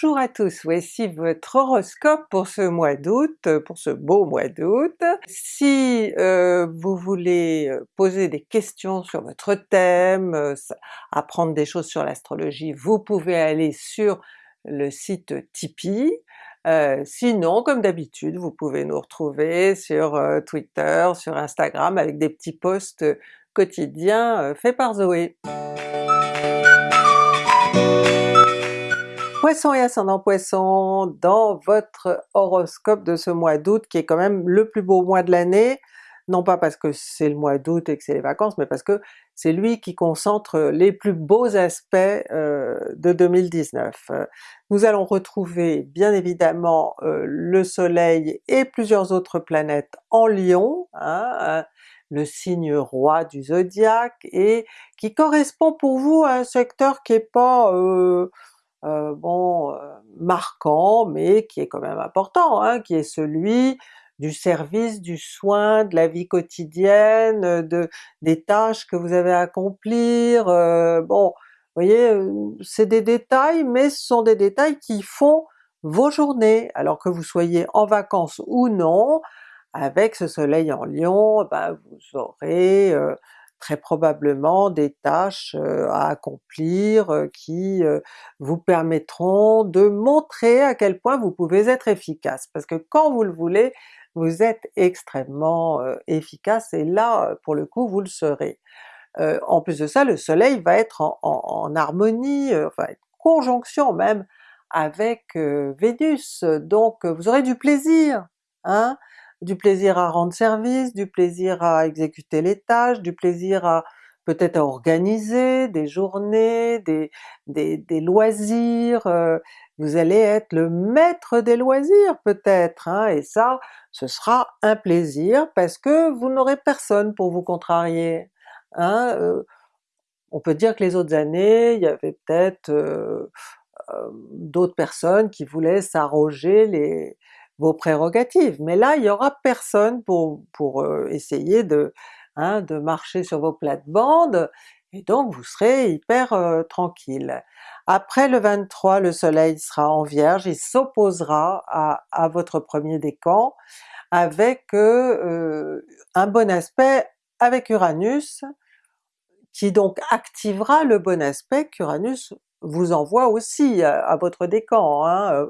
Bonjour à tous, voici votre horoscope pour ce mois d'août, pour ce beau mois d'août. Si euh, vous voulez euh, poser des questions sur votre thème, euh, apprendre des choses sur l'astrologie, vous pouvez aller sur le site Tipeee. sinon, comme d'habitude, vous pouvez nous retrouver sur Twitter, sur Instagram avec des petits posts quotidiens faits par Zoé. Poisson et ascendant Poisson, dans votre horoscope de ce mois d'août qui est quand même le plus beau mois de l'année, non pas parce que c'est le mois d'août et que c'est les vacances, mais parce que c'est lui qui concentre les plus beaux aspects euh, de 2019. Nous allons retrouver bien évidemment euh, le soleil et plusieurs autres planètes en Lion, hein, le signe roi du zodiaque, et qui correspond pour vous à un secteur qui est pas euh, euh, bon, euh, marquant, mais qui est quand même important, hein, qui est celui du service, du soin, de la vie quotidienne, de, des tâches que vous avez à accomplir, euh, bon, vous voyez, c'est des détails, mais ce sont des détails qui font vos journées, alors que vous soyez en vacances ou non, avec ce soleil en Lion, ben vous aurez très probablement des tâches à accomplir qui vous permettront de montrer à quel point vous pouvez être efficace, parce que quand vous le voulez, vous êtes extrêmement efficace et là pour le coup vous le serez. en plus de ça, le soleil va être en, harmonie, enfin conjonction même avec Vénus, donc vous aurez du plaisir, hein? Du plaisir à rendre service, du plaisir à exécuter les tâches, du plaisir à peut-être à organiser des journées, des, des, loisirs, euh, vous allez être le maître des loisirs peut-être, hein, et ça ce sera un plaisir parce que vous n'aurez personne pour vous contrarier. Hein, euh, on peut dire que les autres années, il y avait peut-être euh, d'autres personnes qui voulaient s'arroger les, vos prérogatives, mais là il y aura personne pour, pour euh, essayer de, hein, de marcher sur vos plates-bandes, et donc vous serez hyper euh, tranquille. Après le 23, le soleil sera en Vierge, il s'opposera à, à, votre premier décan avec euh, un bon aspect avec Uranus, qui donc activera le bon aspect qu'Uranus vous envoie aussi à, votre décan, hein,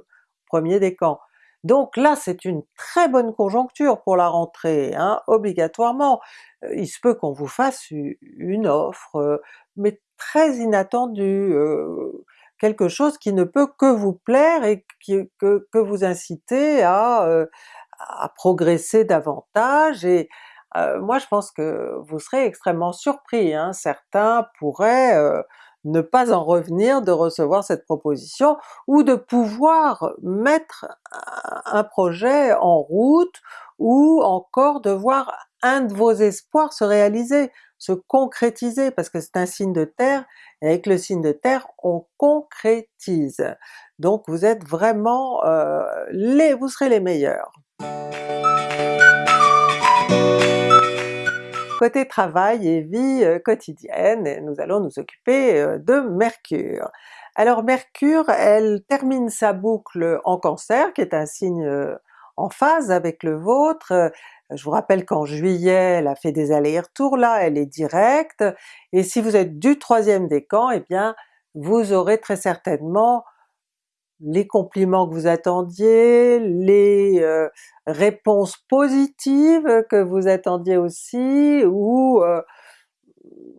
premier décan. Donc là c'est une très bonne conjoncture pour la rentrée, hein, obligatoirement. Euh, il se peut qu'on vous fasse une offre, euh, mais très inattendue, euh, quelque chose qui ne peut que vous plaire et qui, que, vous inciter à, à progresser davantage, et moi je pense que vous serez extrêmement surpris, hein. certains pourraient ne pas en revenir de recevoir cette proposition, ou de pouvoir mettre un projet en route, ou encore de voir un de vos espoirs se réaliser, se concrétiser, parce que c'est un signe de terre, et avec le signe de terre on concrétise. Donc vous êtes vraiment euh, les... vous serez les meilleurs. Côté travail et vie euh, quotidienne, nous allons nous occuper euh, de Mercure. Alors Mercure, elle termine sa boucle en Cancer, qui est un signe euh, en phase avec le vôtre. Je vous rappelle qu'en juillet, elle a fait des allers-retours, là elle est directe, et si vous êtes du troisième décan, eh bien vous aurez très certainement les compliments que vous attendiez, les euh, réponses positives que vous attendiez aussi, ou euh,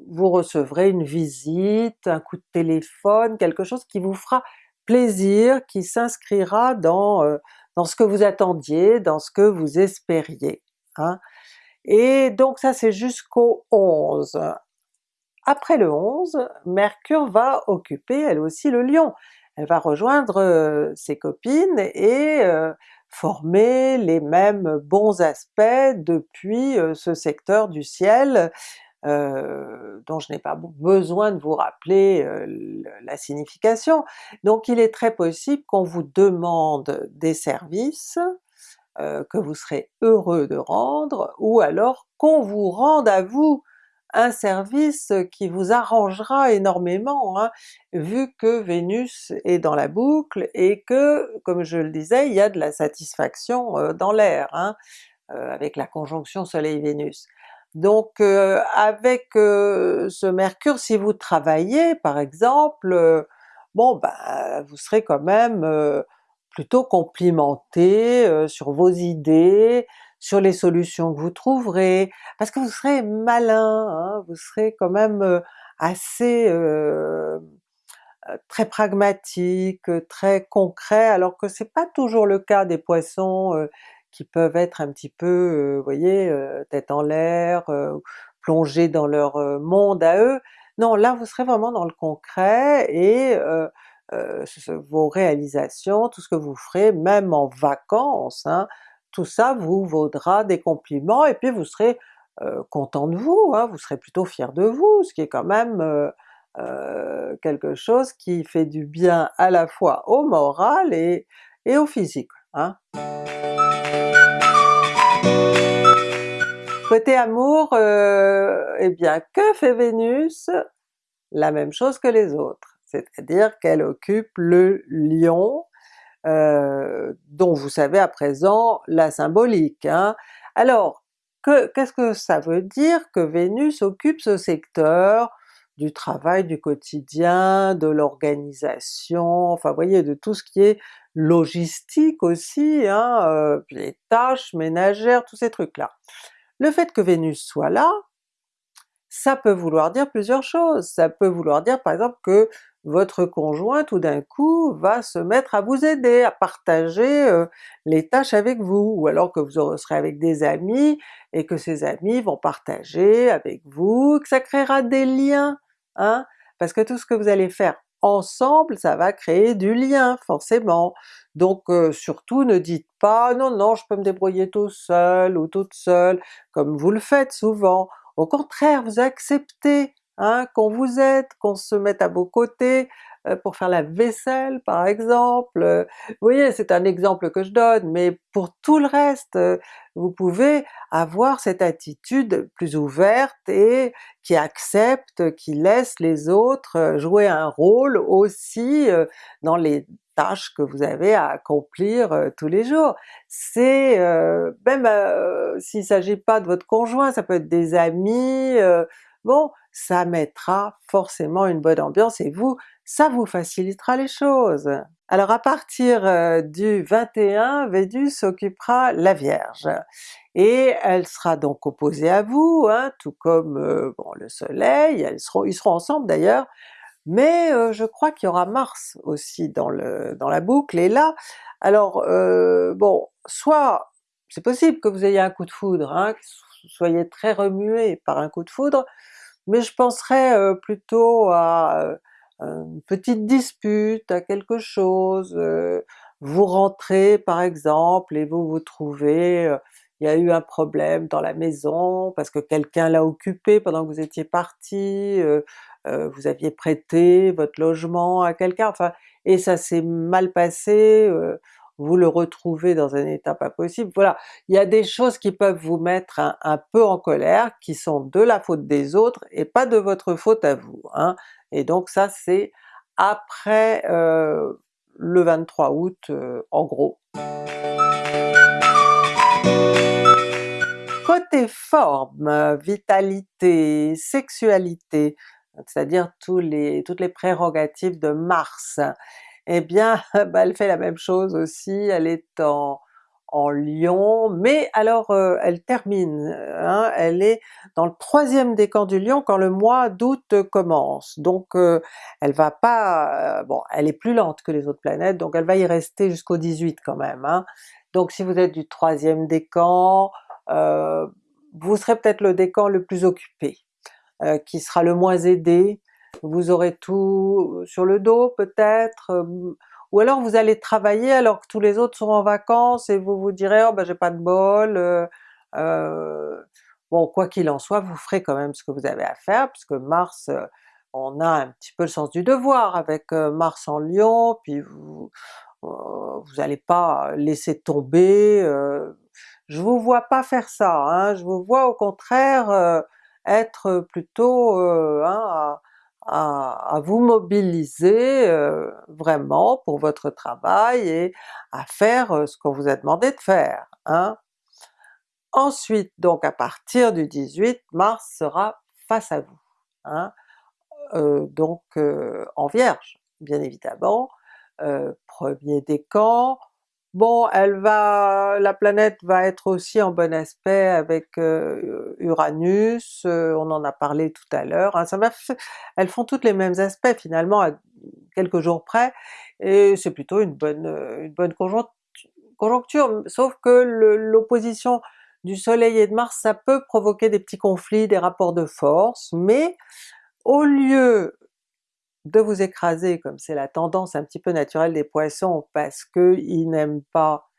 vous recevrez une visite, un coup de téléphone, quelque chose qui vous fera plaisir, qui s'inscrira dans, euh, ce que vous attendiez, dans ce que vous espériez. Hein. Et donc ça c'est jusqu'au 11. Après le 11, Mercure va occuper elle aussi le Lion, elle va rejoindre ses copines et former les mêmes bons aspects depuis ce secteur du ciel dont je n'ai pas besoin de vous rappeler la signification. Donc il est très possible qu'on vous demande des services que vous serez heureux de rendre, ou alors qu'on vous rende à vous un service qui vous arrangera énormément, hein, vu que Vénus est dans la boucle et que, comme je le disais, il y a de la satisfaction dans l'air, hein, avec la conjonction Soleil-Vénus. Donc avec ce Mercure, si vous travaillez par exemple, bon ben vous serez quand même plutôt complimenté sur vos idées, sur les solutions que vous trouverez, parce que vous serez malin, hein, vous serez quand même assez euh, très pragmatique, très concret, alors que c'est pas toujours le cas des Poissons euh, qui peuvent être un petit peu, vous voyez, tête en l'air, plongés dans leur monde à eux. Non, là vous serez vraiment dans le concret et vos réalisations, tout ce que vous ferez, même en vacances, hein, tout ça vous vaudra des compliments et puis vous serez content de vous, hein, vous serez plutôt fier de vous, ce qui est quand même quelque chose qui fait du bien à la fois au moral et, au physique. Hein. Côté amour, eh bien que fait Vénus? La même chose que les autres, c'est-à-dire qu'elle occupe le Lion, euh, dont vous savez à présent la symbolique. Hein. Alors, qu'est-ce que ça veut dire que Vénus occupe ce secteur du travail du quotidien, de l'organisation, enfin vous voyez, de tout ce qui est logistique aussi, hein, euh, les tâches ménagères, tous ces trucs-là. Le fait que Vénus soit là, ça peut vouloir dire plusieurs choses. Ça peut vouloir dire par exemple que votre conjoint tout d'un coup va se mettre à vous aider, à partager euh, les tâches avec vous, ou alors que vous serez avec des amis et que ces amis vont partager avec vous, que ça créera des liens, hein? parce que tout ce que vous allez faire ensemble, ça va créer du lien forcément. Donc euh, surtout ne dites pas non non je peux me débrouiller tout seul ou toute seule, comme vous le faites souvent. Au contraire, vous acceptez hein, qu'on vous aide, qu'on se mette à vos côtés, euh, pour faire la vaisselle par exemple. Euh, vous voyez, c'est un exemple que je donne, mais pour tout le reste, euh, vous pouvez avoir cette attitude plus ouverte et qui accepte, qui laisse les autres jouer un rôle aussi dans les tâches que vous avez à accomplir tous les jours. C'est même s'il ne s'agit pas de votre conjoint, ça peut être des amis, bon, ça mettra forcément une bonne ambiance et vous, ça vous facilitera les choses. Alors à partir euh, du 21, Vénus occupera la Vierge, et elle sera donc opposée à vous, hein, tout comme euh, bon, le soleil, ils seront ensemble d'ailleurs, mais euh, je crois qu'il y aura Mars aussi dans, le, dans la boucle, et là, alors bon, soit c'est possible que vous ayez un coup de foudre, hein, soyez très remué par un coup de foudre, mais je penserais plutôt à une petite dispute, à quelque chose, euh, vous rentrez par exemple et vous vous trouvez, euh, il y a eu un problème dans la maison parce que quelqu'un l'a occupé pendant que vous étiez parti, euh, vous aviez prêté votre logement à quelqu'un, enfin, et ça s'est mal passé, vous le retrouvez dans un état pas possible, voilà. Il y a des choses qui peuvent vous mettre un, peu en colère, qui sont de la faute des autres et pas de votre faute à vous. Hein. Et donc ça c'est après euh, le 23 août euh, en gros. Côté forme, vitalité, sexualité, c'est-à-dire toutes les prérogatives de Mars, eh bien bah, elle fait la même chose aussi, elle est en, en Lion, mais alors euh, elle termine, hein, elle est dans le troisième décan du Lion quand le mois d'août commence, donc euh, elle va pas... Euh, bon elle est plus lente que les autres planètes, donc elle va y rester jusqu'au 18 quand même. Hein. Donc si vous êtes du troisième décan, vous serez peut-être le décan le plus occupé, qui sera le moins aidé, vous aurez tout sur le dos peut-être, ou alors vous allez travailler alors que tous les autres sont en vacances et vous vous direz oh ben j'ai pas de bol, euh, euh, bon quoi qu'il en soit vous ferez quand même ce que vous avez à faire puisque Mars, euh, on a un petit peu le sens du devoir avec Mars en Lion, puis vous vous n'allez pas laisser tomber, je vous vois pas faire ça, hein, je vous vois au contraire être plutôt hein, à, vous mobiliser vraiment pour votre travail et à faire ce qu'on vous a demandé de faire. Hein. Ensuite donc à partir du 18, Mars sera face à vous, hein. donc en Vierge bien évidemment, premier décan, Bon, elle va, la planète va être aussi en bon aspect avec Uranus, on en a parlé tout à l'heure, hein. elles font toutes les mêmes aspects finalement à quelques jours près, et c'est plutôt une bonne, une bonne conjoncture, sauf que l'opposition du soleil et de Mars ça peut provoquer des petits conflits, des rapports de force, mais au lieu de vous écraser comme c'est la tendance un petit peu naturelle des Poissons parce qu'ils n'aiment pas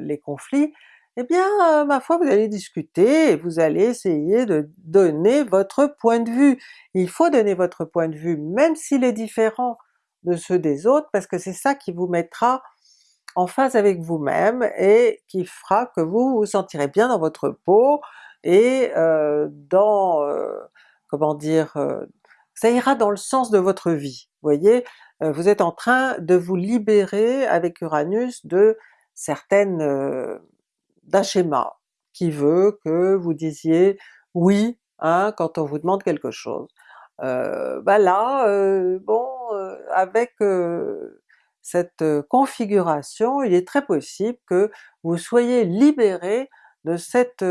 les conflits, eh bien ma foi vous allez discuter et vous allez essayer de donner votre point de vue. Il faut donner votre point de vue même s'il est différent de ceux des autres parce que c'est ça qui vous mettra en phase avec vous-même et qui fera que vous vous sentirez bien dans votre peau et dans, comment dire, ça ira dans le sens de votre vie. Vous voyez, euh, vous êtes en train de vous libérer avec Uranus de certaines... Euh, d'un schéma qui veut que vous disiez oui hein, quand on vous demande quelque chose. Bah là, bon, avec cette configuration, il est très possible que vous soyez libéré de cette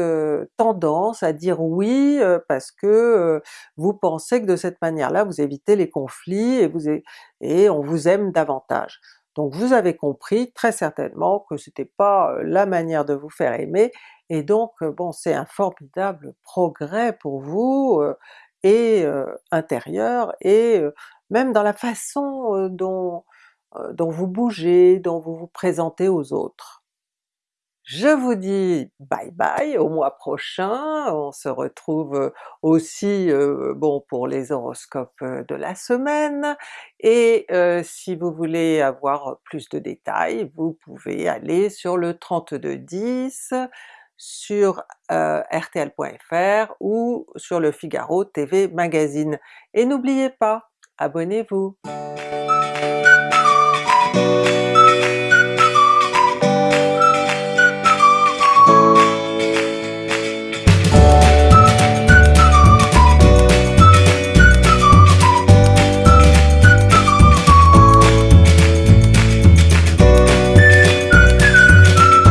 tendance à dire oui parce que vous pensez que de cette manière-là vous évitez les conflits et, vous et on vous aime davantage. Donc vous avez compris très certainement que c'était pas la manière de vous faire aimer, et donc bon c'est un formidable progrès pour vous, et intérieur, et même dans la façon dont, dont vous bougez, dont vous vous présentez aux autres. Je vous dis bye bye au mois prochain, on se retrouve aussi bon pour les horoscopes de la semaine, et si vous voulez avoir plus de détails, vous pouvez aller sur le 3210 sur rtl.fr ou sur le Figaro TV Magazine. Et n'oubliez pas, abonnez-vous!